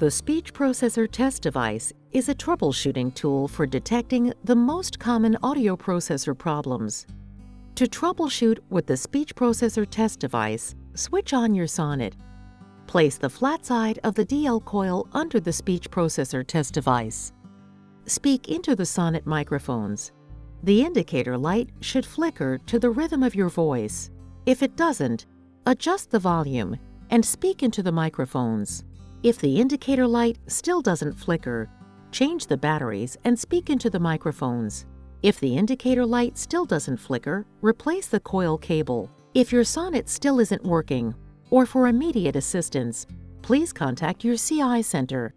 The speech processor test device is a troubleshooting tool for detecting the most common audio processor problems. To troubleshoot with the speech processor test device, switch on your Sonnet. Place the flat side of the DL coil under the speech processor test device. Speak into the Sonnet microphones. The indicator light should flicker to the rhythm of your voice. If it doesn't, adjust the volume and speak into the microphones. If the indicator light still doesn't flicker, change the batteries and speak into the microphones. If the indicator light still doesn't flicker, replace the coil cable. If your Sonnet still isn't working, or for immediate assistance, please contact your CI center